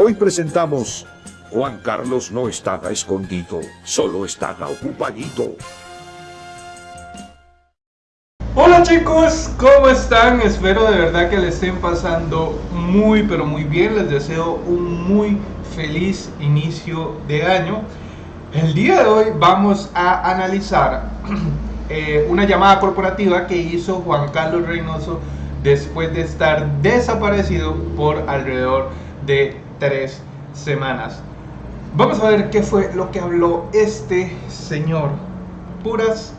Hoy presentamos Juan Carlos no estaba escondido, solo estaba ocupadito. Hola chicos, ¿cómo están? Espero de verdad que le estén pasando muy pero muy bien. Les deseo un muy feliz inicio de año. El día de hoy vamos a analizar eh, una llamada corporativa que hizo Juan Carlos Reynoso después de estar desaparecido por alrededor de tres semanas. Vamos a ver qué fue lo que habló este señor. Puras.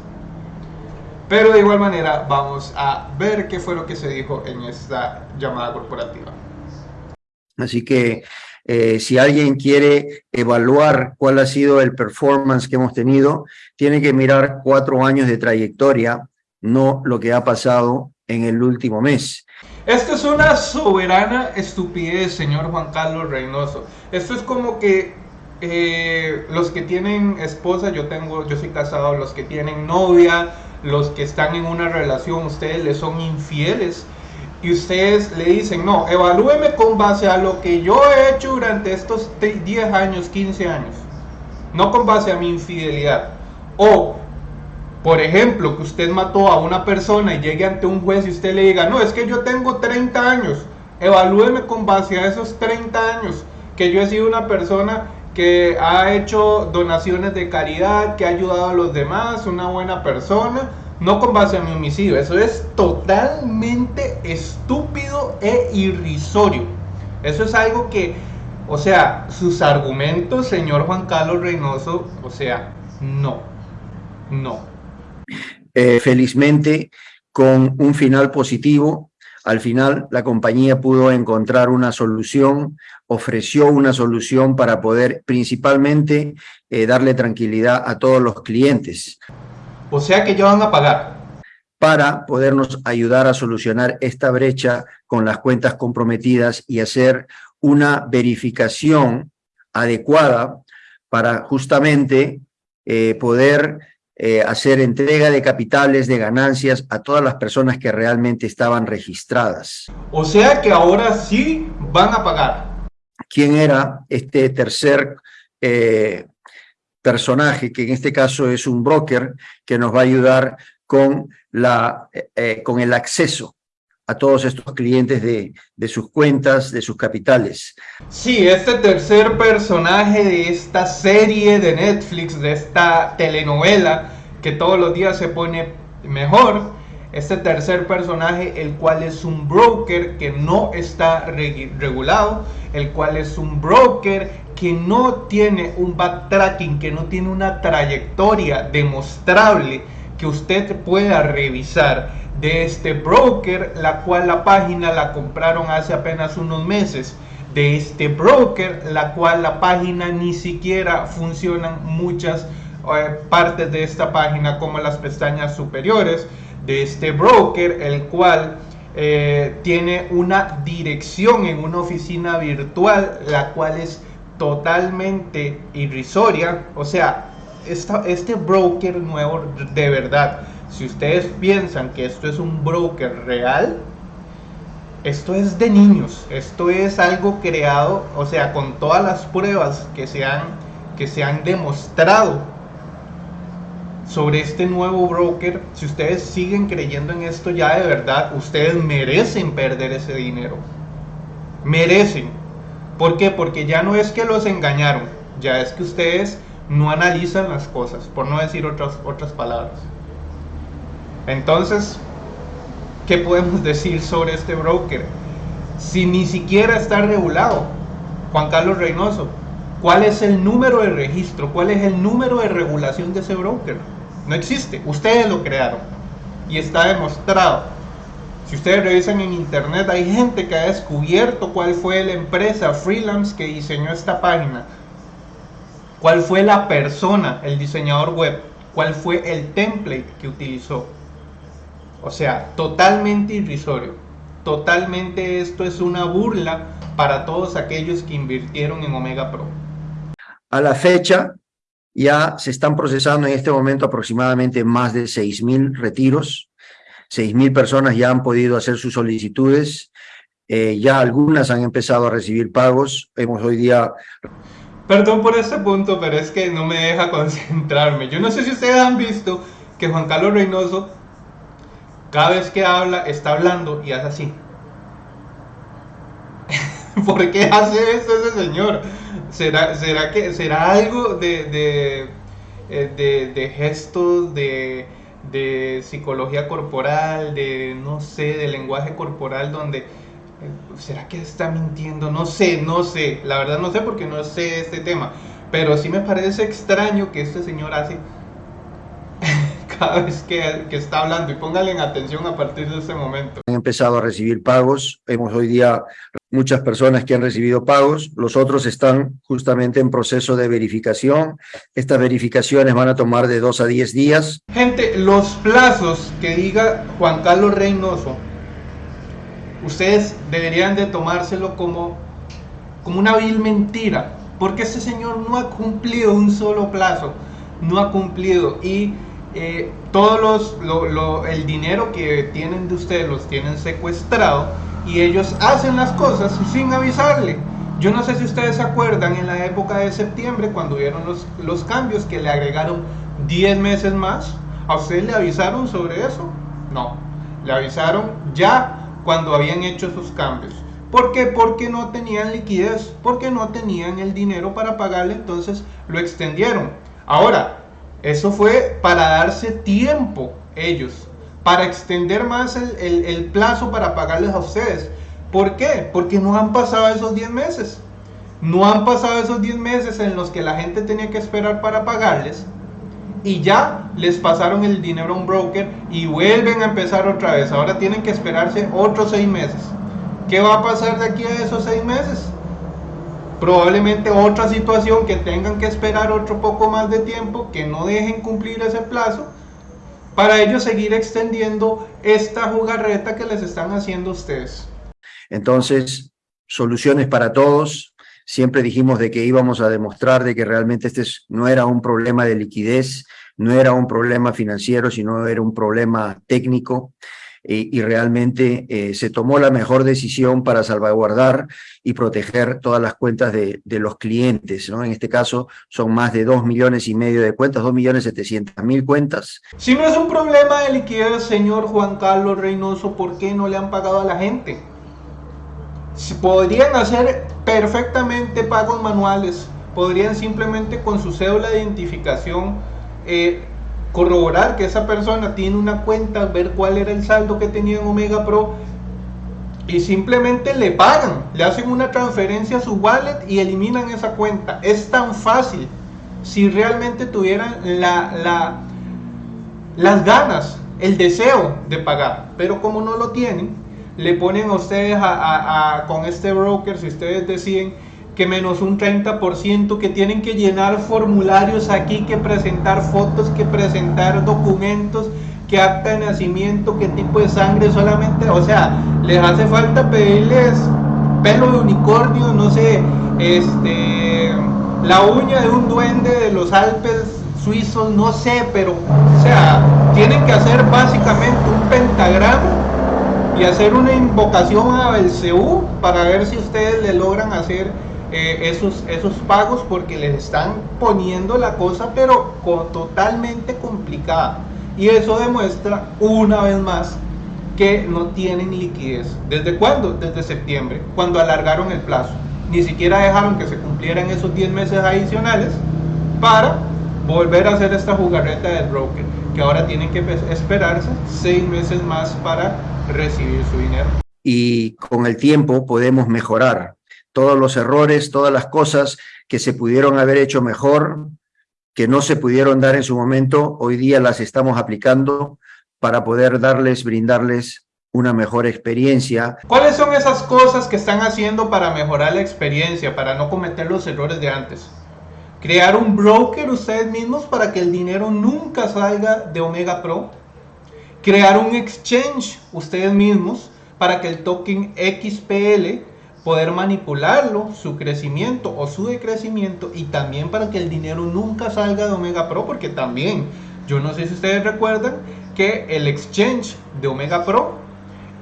Pero de igual manera vamos a ver qué fue lo que se dijo en esta llamada corporativa. Así que eh, si alguien quiere evaluar cuál ha sido el performance que hemos tenido, tiene que mirar cuatro años de trayectoria, no lo que ha pasado en el último mes. Esto es una soberana estupidez, señor Juan Carlos Reynoso. Esto es como que eh, los que tienen esposa, yo tengo, yo soy casado, los que tienen novia, los que están en una relación, ustedes le son infieles y ustedes le dicen, no, evalúeme con base a lo que yo he hecho durante estos 10 años, 15 años, no con base a mi infidelidad. O, por ejemplo, que usted mató a una persona y llegue ante un juez y usted le diga, no, es que yo tengo 30 años, evalúeme con base a esos 30 años que yo he sido una persona que ha hecho donaciones de caridad, que ha ayudado a los demás, una buena persona, no con base a mi homicidio. Eso es totalmente estúpido e irrisorio. Eso es algo que, o sea, sus argumentos, señor Juan Carlos Reynoso, o sea, no, no. Eh, felizmente, con un final positivo, al final la compañía pudo encontrar una solución, ofreció una solución para poder principalmente eh, darle tranquilidad a todos los clientes. O sea que ya van a pagar. Para podernos ayudar a solucionar esta brecha con las cuentas comprometidas y hacer una verificación adecuada para justamente eh, poder eh, hacer entrega de capitales, de ganancias a todas las personas que realmente estaban registradas. O sea que ahora sí van a pagar. ¿Quién era este tercer eh, personaje, que en este caso es un broker, que nos va a ayudar con, la, eh, con el acceso a todos estos clientes de, de, sus cuentas, de sus capitales. Sí, este tercer personaje de esta serie de Netflix, de esta telenovela que todos los días se pone mejor, este tercer personaje, el cual es un broker que no está regulado, el cual es un broker que no tiene un backtracking, que no tiene una trayectoria demostrable que usted pueda revisar de este broker, la cual la página la compraron hace apenas unos meses, de este broker, la cual la página ni siquiera funcionan muchas eh, partes de esta página como las pestañas superiores, de este broker, el cual eh, tiene una dirección en una oficina virtual, la cual es totalmente irrisoria. O sea, este broker nuevo, de verdad, si ustedes piensan que esto es un broker real, esto es de niños, esto es algo creado, o sea, con todas las pruebas que se han, que se han demostrado sobre este nuevo broker, si ustedes siguen creyendo en esto ya de verdad, ustedes merecen perder ese dinero. Merecen. ¿Por qué? Porque ya no es que los engañaron, ya es que ustedes no analizan las cosas, por no decir otras, otras palabras. Entonces, ¿qué podemos decir sobre este broker? Si ni siquiera está regulado, Juan Carlos Reynoso, ¿cuál es el número de registro? ¿Cuál es el número de regulación de ese broker? No existe, ustedes lo crearon y está demostrado. Si ustedes revisan en internet, hay gente que ha descubierto cuál fue la empresa freelance que diseñó esta página, cuál fue la persona, el diseñador web, cuál fue el template que utilizó. O sea, totalmente irrisorio. Totalmente esto es una burla para todos aquellos que invirtieron en Omega Pro. A la fecha, ya se están procesando en este momento aproximadamente más de 6.000 retiros 6.000 personas ya han podido hacer sus solicitudes. Eh, ya algunas han empezado a recibir pagos. Hemos hoy día... Perdón por este punto, pero es que no me deja concentrarme. Yo no sé si ustedes han visto que Juan Carlos Reynoso, cada vez que habla, está hablando y hace así. ¿Por qué hace esto ese señor? ¿Será, será, que, será algo de, de, eh, de, gestos, de, de, psicología corporal, de, no sé, de lenguaje corporal donde... Eh, ¿Será que está mintiendo? No sé, no sé. La verdad no sé porque no sé este tema. Pero sí me parece extraño que este señor hace cada vez que, que, está hablando y póngale en atención a partir de este momento. Han empezado a recibir pagos, hemos hoy día muchas personas que han recibido pagos, los otros están justamente en proceso de verificación. Estas verificaciones van a tomar de dos a diez días. Gente, los plazos que diga Juan Carlos Reynoso, ustedes deberían de tomárselo como, como una vil mentira, porque este señor no ha cumplido un solo plazo, no ha cumplido y eh, todos los, el dinero que tienen de ustedes los tienen secuestrado y ellos hacen las cosas sin avisarle. Yo no sé si ustedes se acuerdan en la época de septiembre cuando vieron los, los cambios que le agregaron 10 meses más. ¿A ustedes le avisaron sobre eso? No, le avisaron ya cuando habían hecho sus cambios. ¿Por qué? Porque no tenían liquidez, porque no tenían el dinero para pagarle, entonces lo extendieron. Ahora, eso fue para darse tiempo ellos, para extender más el, plazo para pagarles a ustedes. ¿Por qué? Porque no han pasado esos 10 meses. No han pasado esos 10 meses en los que la gente tenía que esperar para pagarles y ya les pasaron el dinero a un broker y vuelven a empezar otra vez. Ahora tienen que esperarse otros 6 meses. ¿Qué va a pasar de aquí a esos 6 meses? probablemente otra situación que tengan que esperar otro poco más de tiempo, que no dejen cumplir ese plazo, para ellos seguir extendiendo esta jugarreta que les están haciendo ustedes. Entonces, soluciones para todos. Siempre dijimos de que íbamos a demostrar de que realmente este no era un problema de liquidez, no era un problema financiero, sino era un problema técnico. Eh, y realmente eh, se tomó la mejor decisión para salvaguardar y proteger todas las cuentas de, de, los clientes, ¿no? En este caso son más de dos millones y medio de cuentas, dos millones setecientas mil cuentas. Si no es un problema de liquidez, señor Juan Carlos Reynoso, ¿por qué no le han pagado a la gente? Podrían hacer perfectamente pagos manuales, podrían simplemente con su cédula de identificación eh, corroborar que esa persona tiene una cuenta, ver cuál era el saldo que tenía en Omega Pro y simplemente le pagan, le hacen una transferencia a su wallet y eliminan esa cuenta. Es tan fácil si realmente tuvieran la, las ganas, el deseo de pagar, pero como no lo tienen, le ponen a ustedes con este broker, si ustedes deciden que menos un 30%, que tienen que llenar formularios aquí, que presentar fotos, que presentar documentos, que acta de nacimiento, qué tipo de sangre solamente, o sea, les hace falta pedirles pelo de unicornio, no sé, este, la uña de un duende de los Alpes suizos, no sé, pero, o sea, tienen que hacer básicamente un pentagrama y hacer una invocación a Belcebú para ver si ustedes le logran hacer eh, esos, esos pagos porque les están poniendo la cosa pero totalmente complicada y eso demuestra una vez más que no tienen liquidez. ¿Desde cuándo? Desde septiembre, cuando alargaron el plazo. Ni siquiera dejaron que se cumplieran esos 10 meses adicionales para volver a hacer esta jugarreta del broker, que ahora tienen que esperarse 6 meses más para recibir su dinero. Y con el tiempo podemos mejorar todos los errores, todas las cosas que se pudieron haber hecho mejor, que no se pudieron dar en su momento, hoy día las estamos aplicando para poder darles, brindarles una mejor experiencia. ¿Cuáles son esas cosas que están haciendo para mejorar la experiencia, para no cometer los errores de antes? Crear un broker ustedes mismos para que el dinero nunca salga de Omega Pro. Crear un exchange ustedes mismos para que el token XPL poder manipularlo, su crecimiento o su decrecimiento y también para que el dinero nunca salga de Omega Pro porque también, yo no sé si ustedes recuerdan que el exchange de Omega Pro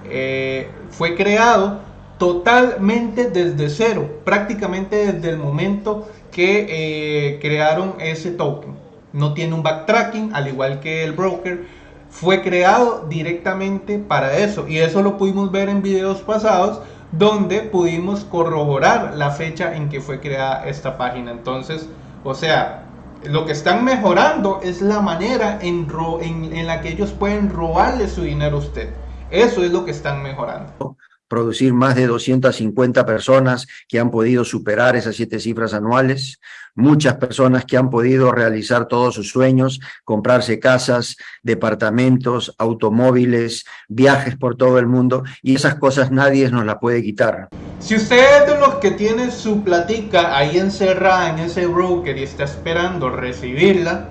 eh, fue creado totalmente desde cero, prácticamente desde el momento que eh, crearon ese token. No tiene un backtracking, al igual que el broker. Fue creado directamente para eso. Y eso lo pudimos ver en videos pasados donde pudimos corroborar la fecha en que fue creada esta página. Entonces, o sea, lo que están mejorando es la manera en, en la que ellos pueden robarle su dinero a usted. Eso es lo que están mejorando producir más de 250 personas que han podido superar esas siete cifras anuales, muchas personas que han podido realizar todos sus sueños, comprarse casas, departamentos, automóviles, viajes por todo el mundo, y esas cosas nadie nos las puede quitar. Si usted es de los que tiene su platica ahí encerrada en ese broker y está esperando recibirla,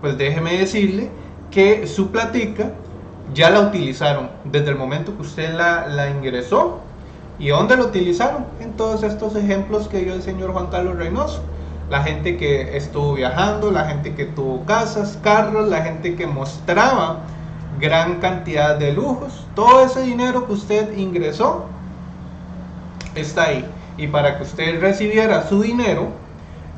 pues déjeme decirle que su platica ya la utilizaron desde el momento que usted la, ingresó. ¿Y dónde la utilizaron? En todos estos ejemplos que dio el señor Juan Carlos Reynoso. La gente que estuvo viajando, la gente que tuvo casas, carros, la gente que mostraba gran cantidad de lujos. Todo ese dinero que usted ingresó está ahí. Y para que usted recibiera su dinero,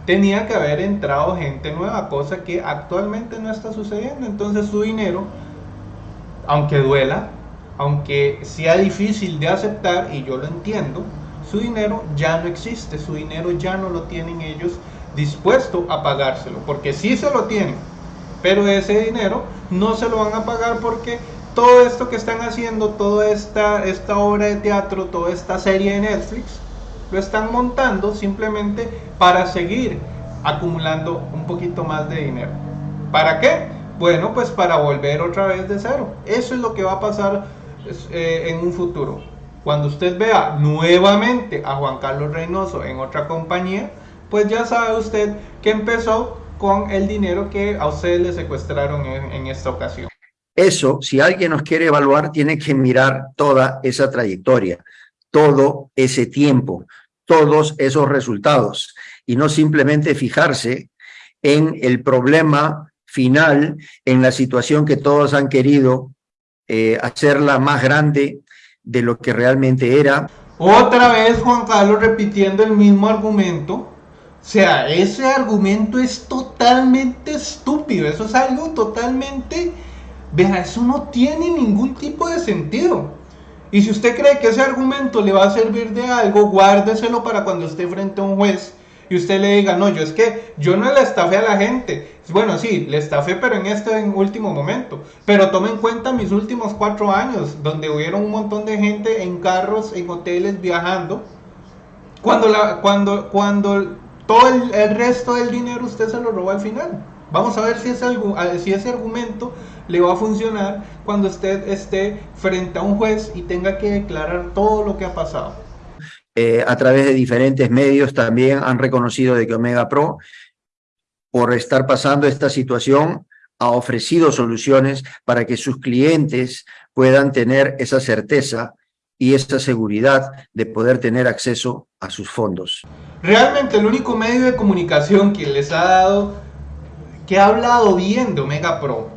tenía que haber entrado gente nueva, cosa que actualmente no está sucediendo. Entonces su dinero aunque duela, aunque sea difícil de aceptar, y yo lo entiendo, su dinero ya no existe, su dinero ya no lo tienen ellos dispuesto a pagárselo, porque sí se lo tienen, pero ese dinero no se lo van a pagar porque todo esto que están haciendo, toda esta, esta obra de teatro, toda esta serie de Netflix, lo están montando simplemente para seguir acumulando un poquito más de dinero. ¿Para qué? Bueno, pues para volver otra vez de cero. Eso es lo que va a pasar eh, en un futuro. Cuando usted vea nuevamente a Juan Carlos Reynoso en otra compañía, pues ya sabe usted que empezó con el dinero que a usted le secuestraron en esta ocasión. Eso, si alguien nos quiere evaluar, tiene que mirar toda esa trayectoria, todo ese tiempo, todos esos resultados y no simplemente fijarse en el problema final en la situación que todos han querido eh, hacerla más grande de lo que realmente era. Otra vez Juan Carlos repitiendo el mismo argumento. O sea, ese argumento es totalmente estúpido. Eso es algo totalmente... Vea, eso no tiene ningún tipo de sentido. Y si usted cree que ese argumento le va a servir de algo, guárdeselo para cuando esté frente a un juez y usted le diga, no, yo es que yo no le estafé a la gente. Bueno, sí, le estafé, pero en este último momento. Pero tome en cuenta mis últimos cuatro años, donde hubieron un montón de gente en carros, en hoteles, viajando. Cuando, la, cuando, cuando todo el, resto del dinero usted se lo robó al final. Vamos a ver si ese, si ese argumento le va a funcionar cuando usted esté frente a un juez y tenga que declarar todo lo que ha pasado. Eh, a través de diferentes medios también han reconocido de que Omega Pro, por estar pasando esta situación, ha ofrecido soluciones para que sus clientes puedan tener esa certeza y esa seguridad de poder tener acceso a sus fondos. Realmente el único medio de comunicación que les ha dado, que ha hablado bien de Omega Pro,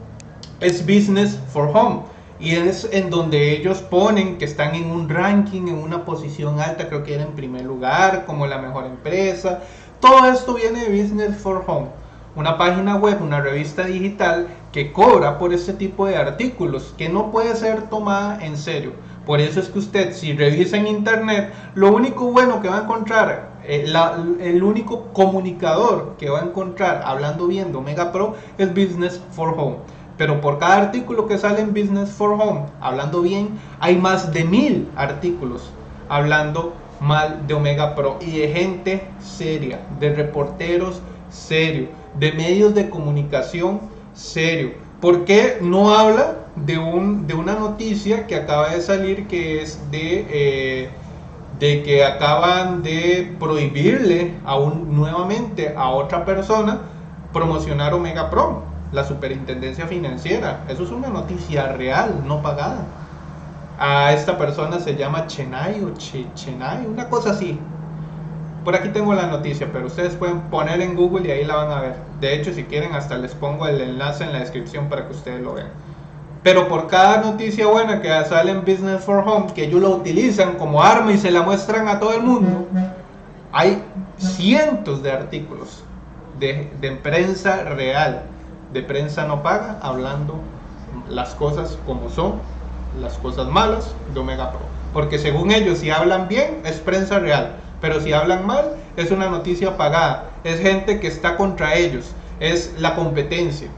es Business for Home y es en donde ellos ponen que están en un ranking, en una posición alta, creo que era en primer lugar, como la mejor empresa. Todo esto viene de Business for Home, una página web, una revista digital que cobra por este tipo de artículos, que no puede ser tomada en serio. Por eso es que usted, si revisa en internet, lo único bueno que va a encontrar, eh, el único comunicador que va a encontrar hablando bien de Omega Pro es Business for Home. Pero por cada artículo que sale en Business for Home, hablando bien, hay más de mil artículos hablando mal de Omega Pro y de gente seria, de reporteros serios, de medios de comunicación serio. ¿Por qué no habla de, un, de una noticia que acaba de salir que es de, eh, de que acaban de prohibirle aún nuevamente a otra persona promocionar Omega Pro? La superintendencia financiera. Eso es una noticia real, no pagada. A esta persona se llama Chenay o Chenay, una cosa así. Por aquí tengo la noticia, pero ustedes pueden poner en Google y ahí la van a ver. De hecho, si quieren, hasta les pongo el enlace en la descripción para que ustedes lo vean. Pero por cada noticia buena que sale en Business for Home, que ellos lo utilizan como arma y se la muestran a todo el mundo, hay cientos de artículos de, de prensa real, de prensa no paga, hablando las cosas como son, las cosas malas de Omega Pro. Porque según ellos, si hablan bien, es prensa real. Pero si hablan mal, es una noticia pagada. Es gente que está contra ellos. Es la competencia.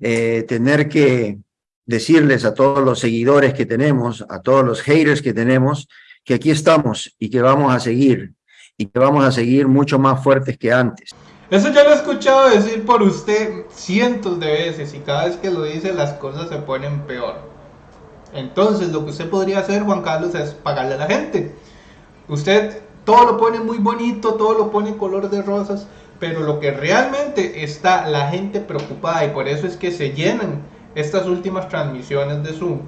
Eh, tener que decirles a todos los seguidores que tenemos, a todos los haters que tenemos, que aquí estamos y que vamos a seguir y que vamos a seguir mucho más fuertes que antes. Eso ya lo he escuchado decir por usted cientos de veces y cada vez que lo dice las cosas se ponen peor. Entonces lo que usted podría hacer, Juan Carlos, es pagarle a la gente. Usted todo lo pone muy bonito, todo lo pone color de rosas, pero lo que realmente está la gente preocupada y por eso es que se llenan estas últimas transmisiones de Zoom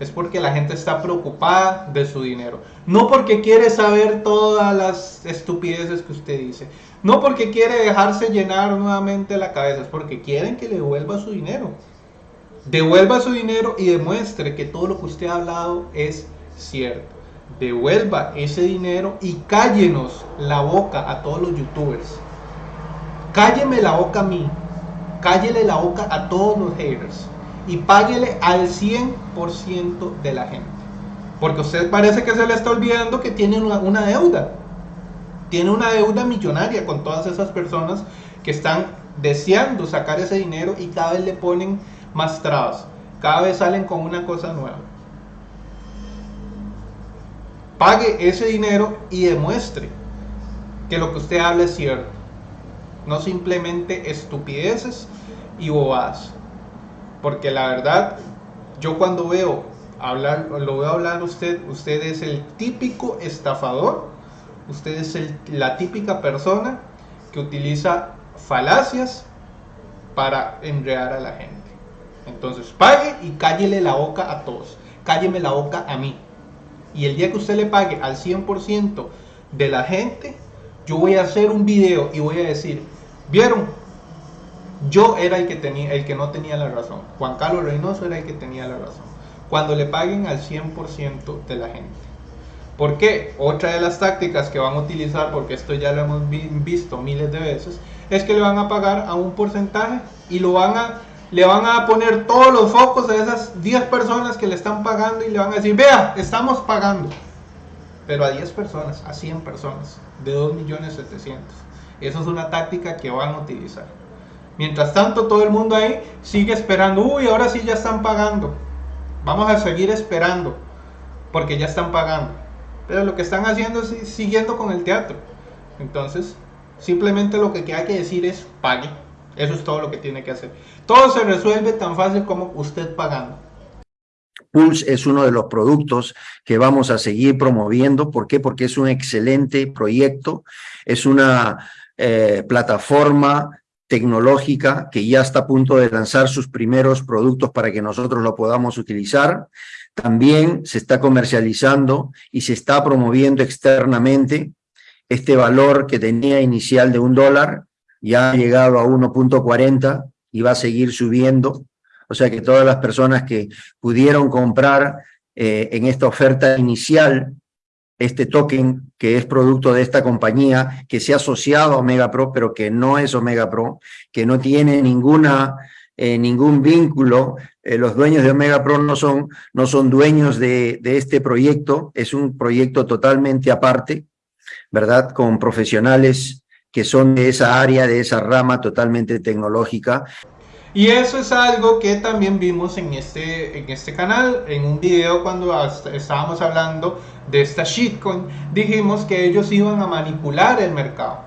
es porque la gente está preocupada de su dinero. No porque quiere saber todas las estupideces que usted dice. No porque quiere dejarse llenar nuevamente la cabeza. Es porque quieren que le devuelva su dinero. Devuelva su dinero y demuestre que todo lo que usted ha hablado es cierto. Devuelva ese dinero y cállenos la boca a todos los youtubers. Cálleme la boca a mí. Cállele la boca a todos los haters y páguele al 100% de la gente. Porque usted parece que se le está olvidando que tiene una, deuda. Tiene una deuda millonaria con todas esas personas que están deseando sacar ese dinero y cada vez le ponen más trabas. Cada vez salen con una cosa nueva. Pague ese dinero y demuestre que lo que usted habla es cierto. No simplemente estupideces y bobadas. Porque la verdad, yo cuando veo hablar, lo veo hablar usted, usted es el típico estafador, usted es la típica persona que utiliza falacias para enredar a la gente. Entonces pague y cállele la boca a todos. Cálleme la boca a mí. Y el día que usted le pague al 100% de la gente, yo voy a hacer un video y voy a decir, ¿vieron? Yo era el que, tenía, el que no tenía la razón. Juan Carlos Reynoso era el que tenía la razón. Cuando le paguen al 100% de la gente. ¿Por qué? Otra de las tácticas que van a utilizar, porque esto ya lo hemos visto miles de veces, es que le van a pagar a un porcentaje y le van a poner todos los focos a esas 10 personas que le están pagando y le van a decir, vea, estamos pagando. Pero a 10 personas, a 100 personas, de 2.700.000. Eso es una táctica que van a utilizar. Mientras tanto, todo el mundo ahí sigue esperando. Uy, ahora sí ya están pagando. Vamos a seguir esperando. Porque ya están pagando. Pero lo que están haciendo es siguiendo con el teatro. Entonces, simplemente lo que hay que decir es pague. Eso es todo lo que tiene que hacer. Todo se resuelve tan fácil como usted pagando. Pulse es uno de los productos que vamos a seguir promoviendo. ¿Por qué? Porque es un excelente proyecto. Es una eh, plataforma tecnológica que ya está a punto de lanzar sus primeros productos para que nosotros lo podamos utilizar. También se está comercializando y se está promoviendo externamente este valor que tenía inicial de un dólar, ya ha llegado a 1.40 y va a seguir subiendo. O sea que todas las personas que pudieron comprar eh, en esta oferta inicial este token que es producto de esta compañía, que se ha asociado a Omega Pro, pero que no es Omega Pro, que no tiene ninguna, eh, ningún vínculo. Eh, los dueños de Omega Pro no son, no son dueños de, de este proyecto, es un proyecto totalmente aparte, ¿verdad? Con profesionales que son de esa área, de esa rama totalmente tecnológica. Y eso es algo que también vimos en este, en este canal, en un video cuando estábamos hablando de esta shitcoin, dijimos que ellos iban a manipular el mercado,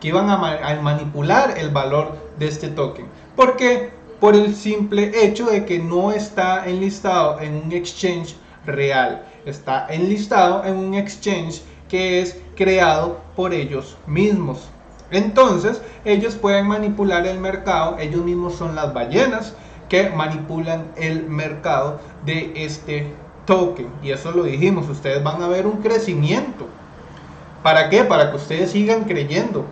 que iban a, manipular el valor de este token. ¿Por qué? Por el simple hecho de que no está enlistado en un exchange real, está enlistado en un exchange que es creado por ellos mismos. Entonces, ellos pueden manipular el mercado, ellos mismos son las ballenas que manipulan el mercado de este token. Y eso lo dijimos, ustedes van a ver un crecimiento. ¿Para qué? Para que ustedes sigan creyendo.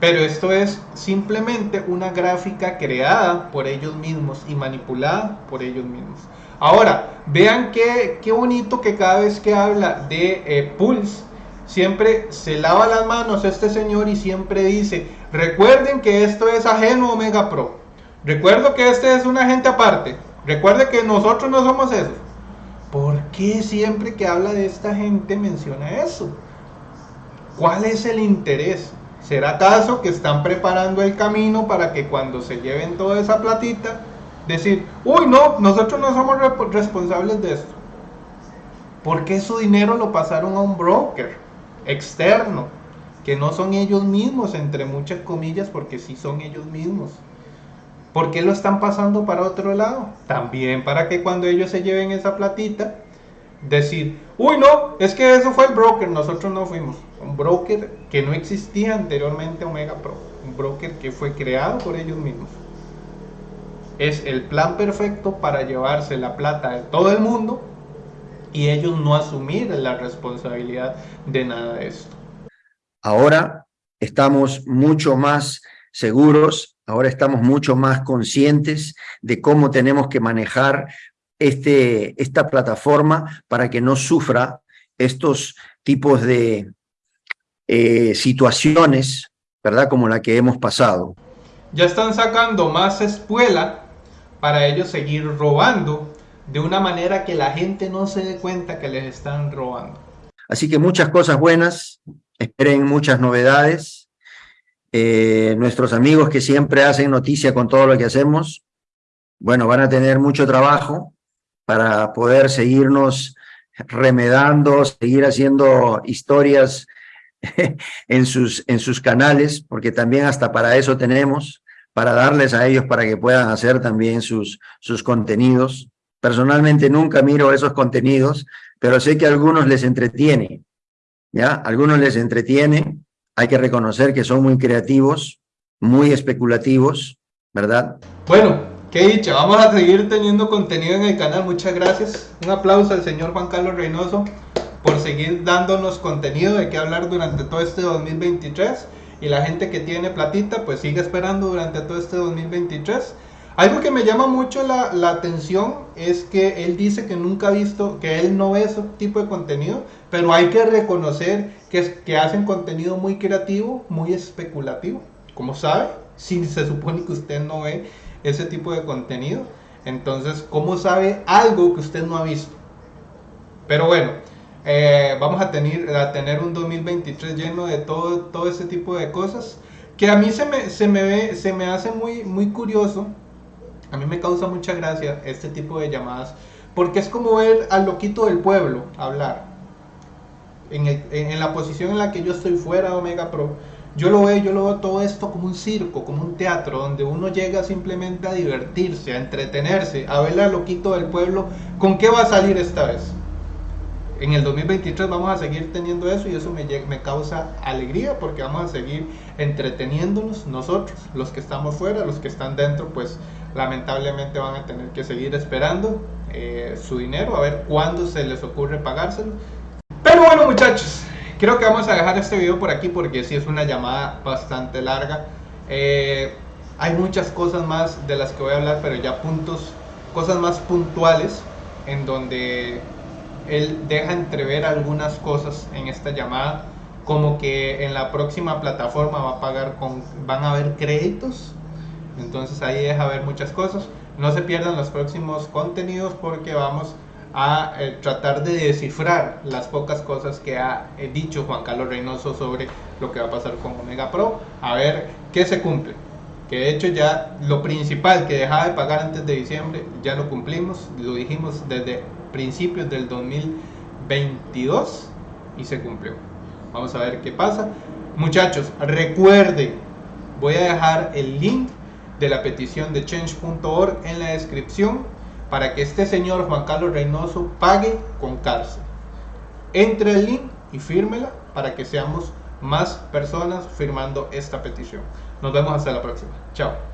Pero esto es simplemente una gráfica creada por ellos mismos y manipulada por ellos mismos. Ahora, vean qué, qué bonito que cada vez que habla de eh, Pulse, siempre se lava las manos este señor y siempre dice, recuerden que esto es ajeno Omega Pro. Recuerdo que este es un agente aparte. Recuerde que nosotros no somos esos. ¿Por qué siempre que habla de esta gente menciona eso? ¿Cuál es el interés? ¿Será acaso que están preparando el camino para que cuando se lleven toda esa platita, decir, uy, no, nosotros no somos responsables de esto? ¿Por qué su dinero lo pasaron a un broker externo? Que no son ellos mismos, entre muchas comillas, porque sí son ellos mismos. ¿Por qué lo están pasando para otro lado? También para que cuando ellos se lleven esa platita, decir, uy no, es que eso fue el broker, nosotros no fuimos. Un broker que no existía anteriormente Omega Pro, un broker que fue creado por ellos mismos. Es el plan perfecto para llevarse la plata de todo el mundo y ellos no asumir la responsabilidad de nada de esto. Ahora estamos mucho más seguros, ahora estamos mucho más conscientes de cómo tenemos que manejar este, esta plataforma para que no sufra estos tipos de eh, situaciones, ¿verdad? Como la que hemos pasado. Ya están sacando más espuela para ellos seguir robando de una manera que la gente no se dé cuenta que les están robando. Así que muchas cosas buenas, esperen muchas novedades eh, nuestros amigos que siempre hacen noticia con todo lo que hacemos, bueno, van a tener mucho trabajo para poder seguirnos remedando, seguir haciendo historias en sus, en sus canales, porque también hasta para eso tenemos, para darles a ellos para que puedan hacer también sus, sus contenidos. Personalmente nunca miro esos contenidos, pero sé que a algunos les entretiene, ¿ya? algunos les entretiene hay que reconocer que son muy creativos, muy especulativos, ¿verdad? Bueno, qué dicha, vamos a seguir teniendo contenido en el canal, muchas gracias. Un aplauso al señor Juan Carlos Reynoso por seguir dándonos contenido de qué hablar durante todo este 2023 y la gente que tiene platita pues sigue esperando durante todo este 2023 algo que me llama mucho la, la, atención es que él dice que nunca ha visto, que él no ve ese tipo de contenido, pero hay que reconocer que, que hacen contenido muy creativo, muy especulativo. Como sabe, si se supone que usted no ve ese tipo de contenido, entonces, ¿cómo sabe algo que usted no ha visto? Pero bueno, eh, vamos a tener, a tener un 2023 lleno de todo, todo ese tipo de cosas que a mí se me, se me, ve, se me hace muy, muy curioso a mí me causa mucha gracia este tipo de llamadas porque es como ver al loquito del pueblo hablar. En, la posición en la que yo estoy fuera de Omega Pro, yo lo veo, yo lo veo todo esto como un circo, como un teatro, donde uno llega simplemente a divertirse, a entretenerse, a ver al loquito del pueblo. ¿Con qué va a salir esta vez? en el 2023 vamos a seguir teniendo eso y eso me, me causa alegría porque vamos a seguir entreteniéndonos nosotros, los que estamos fuera, los que están dentro, pues lamentablemente van a tener que seguir esperando eh, su dinero a ver cuándo se les ocurre pagárselo. Pero bueno muchachos, creo que vamos a dejar este video por aquí porque sí es una llamada bastante larga. Eh, hay muchas cosas más de las que voy a hablar, pero ya puntos, cosas más puntuales en donde él deja entrever algunas cosas en esta llamada, como que en la próxima plataforma va a pagar con, van a haber créditos, entonces ahí deja ver muchas cosas. No se pierdan los próximos contenidos porque vamos a eh, tratar de descifrar las pocas cosas que ha eh, dicho Juan Carlos Reynoso sobre lo que va a pasar con Omega Pro, a ver qué se cumple. Que de hecho ya lo principal que dejaba de pagar antes de diciembre ya lo cumplimos, lo dijimos desde principios del 2022 y se cumplió. Vamos a ver qué pasa. Muchachos, recuerden, voy a dejar el link de la petición de change.org en la descripción para que este señor Juan Carlos Reynoso pague con cárcel. Entre el link y fírmela para que seamos más personas firmando esta petición. Nos vemos hasta la próxima. Chao.